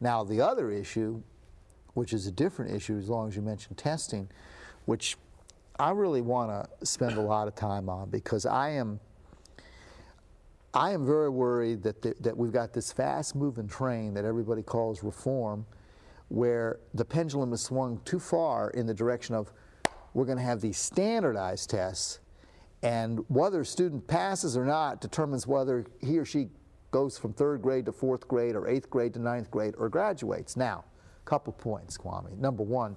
Now, the other issue, which is a different issue as long as you mentioned testing, which I really want to spend a lot of time on because I am I am very worried that, the, that we've got this fast moving train that everybody calls reform where the pendulum has swung too far in the direction of we're going to have these standardized tests and whether a student passes or not determines whether he or she goes from third grade to fourth grade or eighth grade to ninth grade or graduates. Now, a couple points, Kwame. Number one,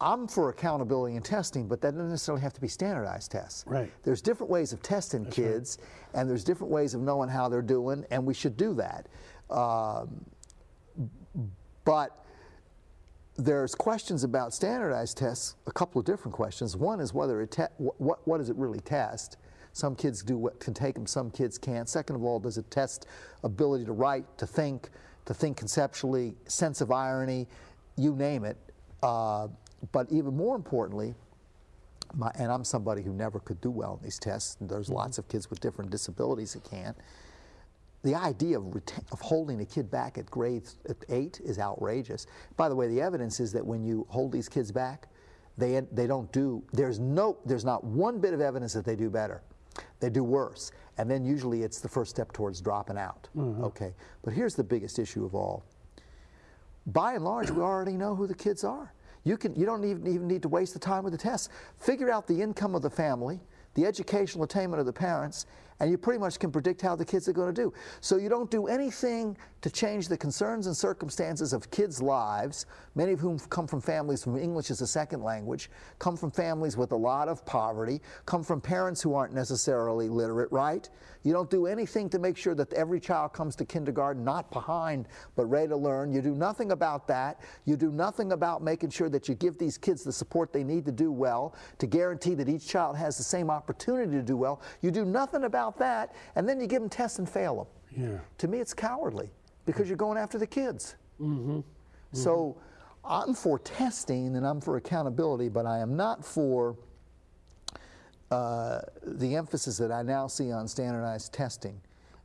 I'm for accountability and testing, but that doesn't necessarily have to be standardized tests. Right. There's different ways of testing That's kids, right. and there's different ways of knowing how they're doing, and we should do that. Um, but there's questions about standardized tests, a couple of different questions. One is whether it what, what does it really test? Some kids do what can take them, some kids can't. Second of all, does it test ability to write, to think, to think conceptually, sense of irony, you name it. Uh, but even more importantly, my, and I'm somebody who never could do well in these tests, and there's mm -hmm. lots of kids with different disabilities that can't. The idea of, of holding a kid back at grade eight is outrageous. By the way, the evidence is that when you hold these kids back, they, they don't do, there's no, there's not one bit of evidence that they do better. They do worse. And then usually it's the first step towards dropping out. Mm -hmm. Okay. But here's the biggest issue of all. By and large, we already know who the kids are. You, can, you don't even, even need to waste the time with the tests. Figure out the income of the family, the educational attainment of the parents, and you pretty much can predict how the kids are going to do. So you don't do anything to change the concerns and circumstances of kids' lives, many of whom come from families from English as a second language, come from families with a lot of poverty, come from parents who aren't necessarily literate, right? You don't do anything to make sure that every child comes to kindergarten not behind but ready to learn. You do nothing about that. You do nothing about making sure that you give these kids the support they need to do well, to guarantee that each child has the same opportunity to do well. You do nothing about about that, and then you give them tests and fail them. Yeah. To me, it's cowardly because you're going after the kids. Mm -hmm. So I'm for testing and I'm for accountability, but I am not for uh, the emphasis that I now see on standardized testing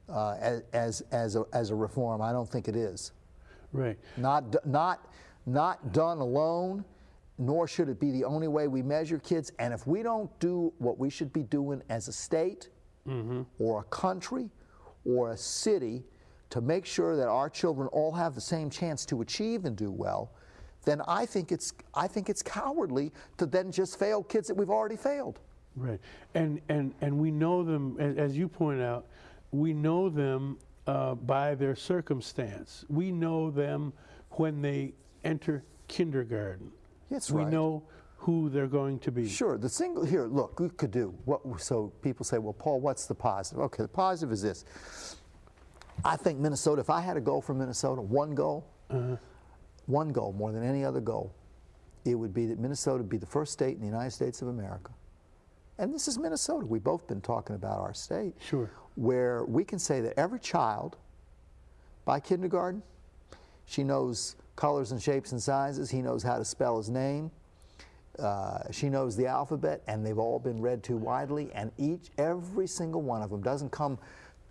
uh, as, as, a, as a reform. I don't think it is. Right. Not, not, not done alone, nor should it be the only way we measure kids. And if we don't do what we should be doing as a state, mm -hmm. or a country or a city to make sure that our children all have the same chance to achieve and do well, then I think it's I think it's cowardly to then just fail kids that we've already failed. Right, and and and we know them as you point out, we know them uh, by their circumstance. We know them when they enter kindergarten. That's we right. know who they're going to be. Sure. The single here, look, we could do what. So people say, well, Paul, what's the positive? Okay, the positive is this. I think Minnesota. If I had a goal for Minnesota, one goal, uh -huh. one goal more than any other goal, it would be that Minnesota would be the first state in the United States of America. And this is Minnesota. We've both been talking about our state. Sure. Where we can say that every child, by kindergarten, she knows colors and shapes and sizes. He knows how to spell his name uh, she knows the alphabet, and they've all been read to widely, and each, every single one of them doesn't come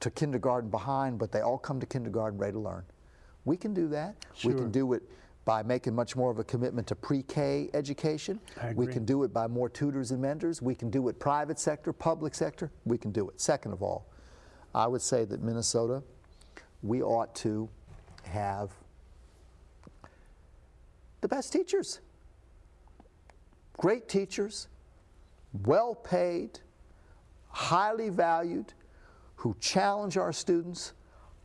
to kindergarten behind, but they all come to kindergarten ready to learn. We can do that. Sure. We can do it by making much more of a commitment to pre-K education. We can do it by more tutors and mentors. We can do it private sector, public sector. We can do it. Second of all, I would say that Minnesota, we ought to have the best teachers great teachers, well paid, highly valued, who challenge our students,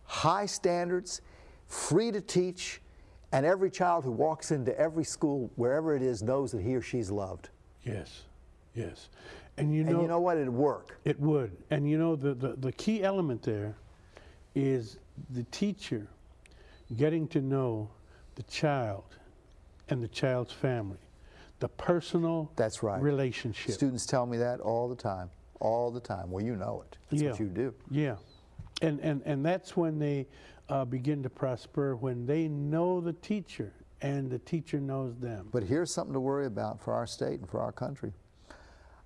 high standards, free to teach, and every child who walks into every school, wherever it is, knows that he or she's loved. Yes, yes. And you know, and you know what? It'd work. It would. And you know, the, the, the key element there is the teacher getting to know the child and the child's family the personal That's right. relationship. Students tell me that all the time, all the time. Well, you know it. That's yeah. what you do. Yeah. And, and, and that's when they uh, begin to prosper, when they know the teacher and the teacher knows them. But here's something to worry about for our state and for our country.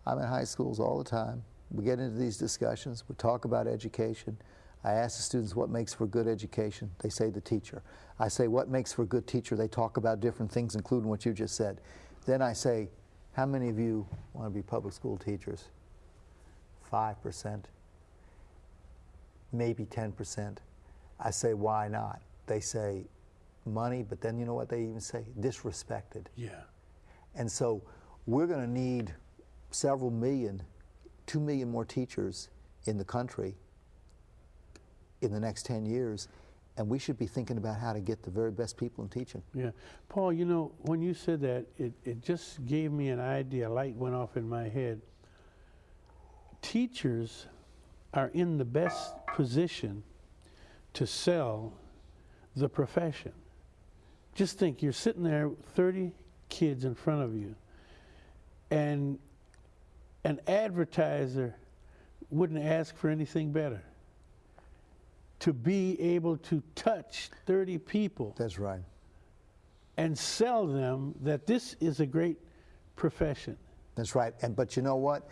I'm in high schools all the time. We get into these discussions. We talk about education. I ask the students what makes for good education. They say the teacher. I say what makes for a good teacher. They talk about different things, including what you just said. Then I say, how many of you want to be public school teachers? 5%, maybe 10%. I say, why not? They say, money, but then you know what they even say? Disrespected. Yeah. And so we're going to need several million, two million more teachers in the country in the next 10 years. And we should be thinking about how to get the very best people in teaching. Yeah. Paul, you know, when you said that, it, it just gave me an idea. A light went off in my head. Teachers are in the best position to sell the profession. Just think you're sitting there, 30 kids in front of you, and an advertiser wouldn't ask for anything better. To be able to touch 30 people That's right. and sell them that this is a great profession. That's right. And but you know what?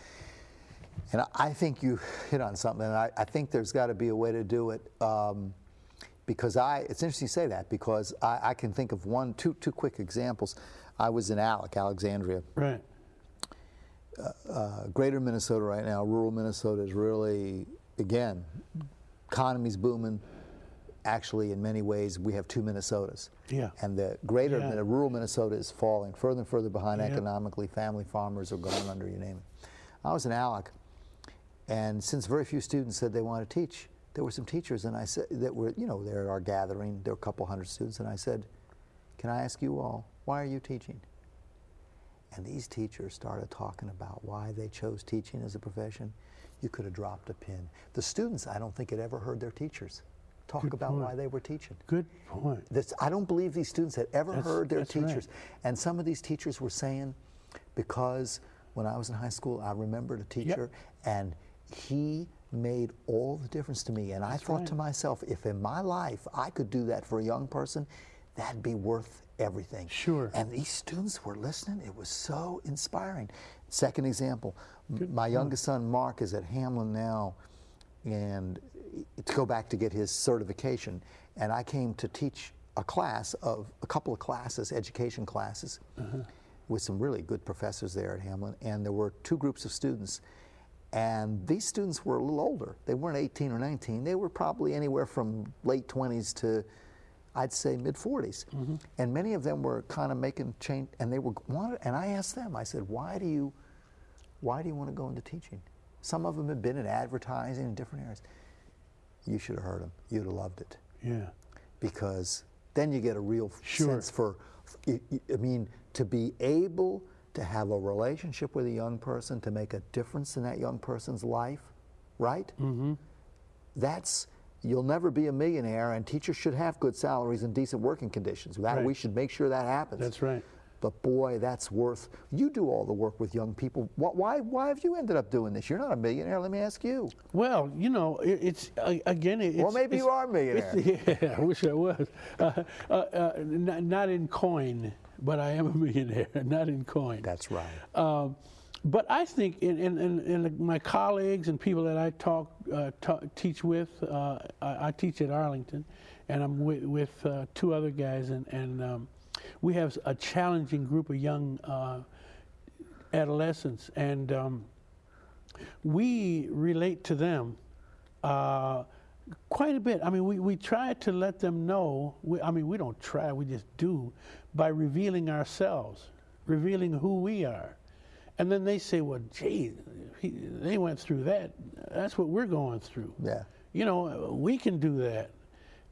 And I- think you hit on something. And I, I think there's got to be a way to do it. Um, because I, it's interesting you say that because I, I can think of one, two, two quick examples. I was in Alec, Alexandria, Right. uh, greater Minnesota right now, rural Minnesota is really, again, economy's booming. Actually, in many ways, we have two Minnesotas. Yeah. And the greater, Yeah. Min- rural Minnesota is falling further and further behind Yeah. economically. Family farmers are going under, you name it. I was in Alec, and since very few students said they want to teach, there were some teachers, and I said that were, you know, there are gathering. There were a couple hundred students, and I said, "Can I ask you all, why are you teaching?" And these teachers started talking about why they chose teaching as a profession. You could have dropped a pin. The students, I don't think, had ever heard their teachers talk Good about point. why they were teaching. Good point. This, I don't believe these students had ever That's- heard their that's right. teachers. And some of these teachers were saying, because when I was in high school, I remembered a teacher, and he made all the difference to me. And I thought right. to myself, if in my life I could do that for a young person, that'd be worth everything. Sure. And these students were listening. It was so inspiring. Second example, m- my youngest son Mark is at Hamline now, and to go back to get his certification. And I came to teach a class of a couple of classes, education classes, uh-huh. with some really good professors there at Hamline. And there were two groups of students. And these students were a little older. They weren't 18 or 19. They were probably anywhere from late 20s to, I'd say, mid 40s. And many of them were kind of making change. And they were wanted. And I asked them. I said, "Why do you, why do you want to go into teaching?" Some of them had been in advertising in different areas. You should have heard them. You'd have loved it Yeah. because then you get a real Sure. sense for, I I mean, to be able to have a relationship with a young person, to make a difference in that young person's life, right? Mm-hmm. That's, you'll never be a millionaire, and teachers should have good salaries and decent working conditions. That, Right. We should make sure that happens. That's right. But boy, that's worth. You do all the work with young people. Wh- Why, why have you ended up doing this? You're not a millionaire. Let me ask you. Well, you know, it, it's uh, again. It, Well, it's, maybe you are a millionaire. Yeah, I wish I was. Uh, uh, uh, not, not in coin, but I am a millionaire. Not in coin. That's right. Um, but I think in, in, in, in my colleagues and people that I talk, uh, teach with, uh, I, I teach at Arlington, and I'm with, with uh, two other guys, and, and um, we have a challenging group of young uh, adolescents, and um, we relate to them uh, quite a bit. I mean, we, we try to let them know, we, I mean, we don't try, we just do, by revealing ourselves, revealing who we are. And then they say, well, gee, he, they went through that. That's what we're going through. Yeah. You know, we can do that.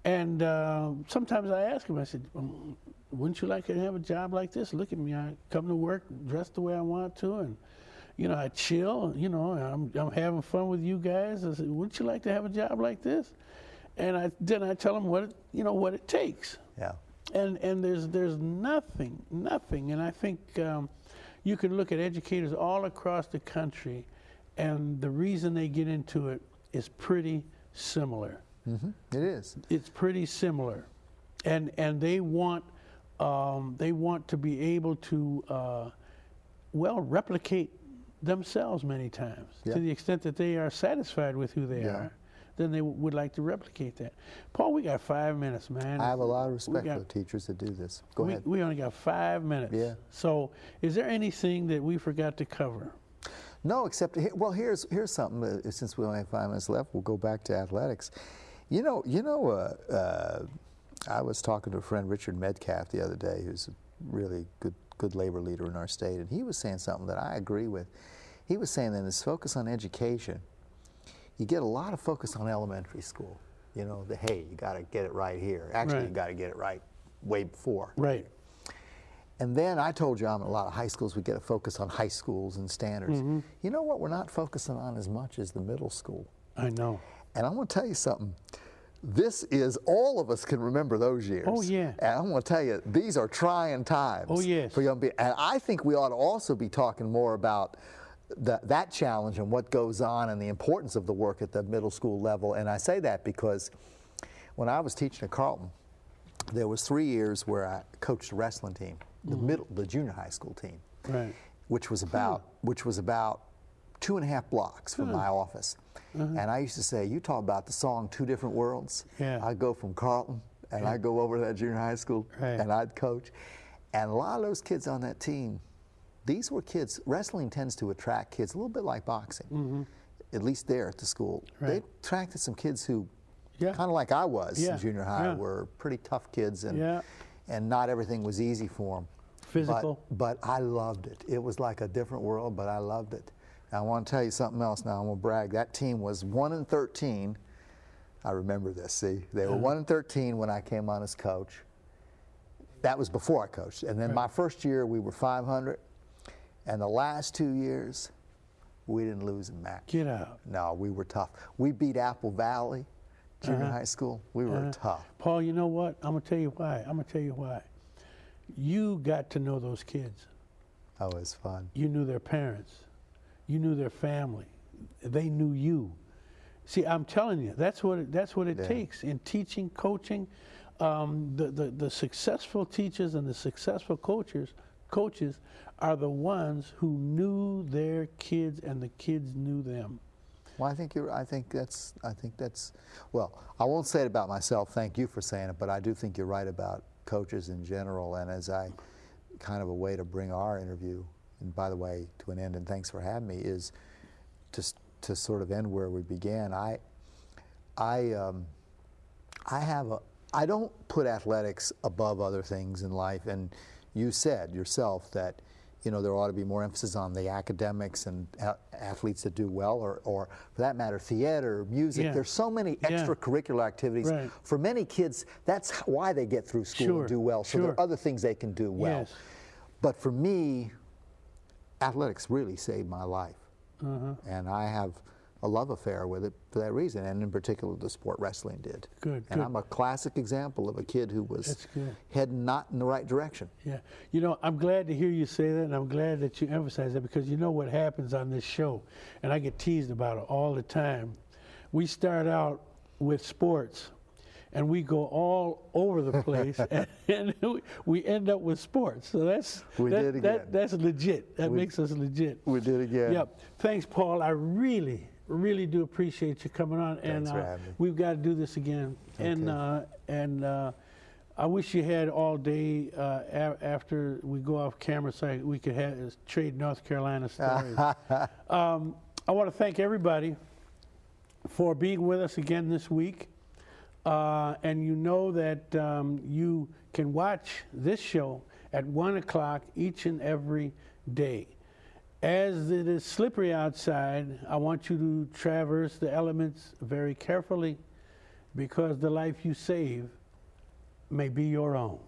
And uh, sometimes I ask them, I said, um, wouldn't you like to have a job like this? Look at me. I come to work dressed the way I want to, and, you know, I chill. You know, I'm, I'm having fun with you guys. I said, wouldn't you like to have a job like this? And I, then I tell them what, it, you know, what it takes Yeah. and and there's there's nothing nothing and I think um, you can look at educators all across the country and the reason they get into it is pretty similar hmm It is. it's pretty similar and and they want um, they want to be able to uh, well replicate themselves many times Yeah. to the extent that they are satisfied with who they Yeah. are then they w- would like to replicate that. Paul, we got five minutes, man. I have a lot of respect got- for the teachers that do this. Go we, ahead. we only got five minutes. Yeah. So, is there anything that we forgot to cover? No, except well, here's here's something. Uh, since we only have five minutes left, we'll go back to athletics. You know, you know, uh, uh, I was talking to a friend, Richard Medcalf, the other day, who's a really good good labor leader in our state, and he was saying something that I agree with. He was saying that this focus on education, you get a lot of focus on elementary school. You know, the hey, you got to get it right here. Actually, Right. you got to get it right way before. Right. And then I told you I'm in a lot of high schools. We get a focus on high schools and standards. Mm-hmm. You know what? We're not focusing on as much as the middle school. I know. And I want to tell you something. This is all of us can remember those years. Oh, yeah. And I want to tell you these are trying times. Oh, yes. For young people. And I think we ought to also be talking more about the, that challenge and what goes on and the importance of the work at the middle school level. And I say that because when I was teaching at Carleton, there was three years where I coached a wrestling team, the Mm-hmm. middle, the junior high school team, Right. which was hmm. about which was about two and a half blocks from hmm. my office. Uh-huh. And I used to say, you talk about the song Two Different Worlds. Yeah. I'd go from Carleton and I'd go over to that junior high school Right. and I'd coach. And a lot of those kids on that team, these were kids, wrestling tends to attract kids a little bit like boxing, mm-hmm. at least there at the school. They attracted some kids who, Yeah. kind of like I was Yeah, in junior high, yeah. were pretty tough kids and, and not everything was easy for them. Physical. But, but I loved it. It was like a different world, but I loved it. And I want to tell you something else now. I'm going to brag. That team was 1 and 13. I remember this, see? They were uh-huh. 1 and 13 when I came on as coach. That was before I coached. And then my first year, we were 500. And the last two years, we didn't lose a match. Get out. No, we were tough. We beat Apple Valley Junior Uh-huh. High School. We were Uh-huh. tough. Paul, you know what? I'm gonna tell you why. I'm gonna tell you why. You got to know those kids. That was fun. You knew their parents. You knew their family. They knew you. See, I'm telling you, that's what it, that's what it Yeah. takes in teaching, coaching. Um, the, the the successful teachers and the successful coaches coaches are the ones who knew their kids and the kids knew them. Well, I think you're. I think that's. I think that's. Well, I won't say it about myself. Thank you for saying it, but I do think you're right about coaches in general. And as I, kind of a way to bring our interview, and by the way, to an end, and thanks for having me, is s- to sort of end where we began. I, I, um, I have a. I don't put athletics above other things in life, and you said yourself that you know there ought to be more emphasis on the academics and a- athletes that do well, or, or for that matter, theater, music. Yeah. There's so many Yeah. extracurricular activities. Right. For many kids, that's why they get through school Sure, and do well. So there are other things they can do well. Yes. But for me, athletics really saved my life. Uh-huh. And I have a love affair with it for that reason, and in particular, the sport wrestling did. Good, And good. I'm a classic example of a kid who was heading not in the right direction. Yeah. You know, I'm glad to hear you say that, and I'm glad that you emphasize that because you know what happens on this show, and I get teased about it all the time. We start out with sports, and we go all over the place, and, and we- end up with sports. So that's We that, did that- again. that's legit. That We- makes us legit. We did again. Yep. Thanks, Paul. I really, really do appreciate you coming on. and Thanks for uh, having me. we've got to do this again. And uh, and uh, I wish you had all day uh, a- after we go off camera, so I- we could have, trade North Carolina stories. um, I want to thank everybody for being with us again this week. Uh, and you know that um, you can watch this show at 1 o'clock each and every day. As it is slippery outside, I want you to traverse the elements very carefully because the life you save may be your own.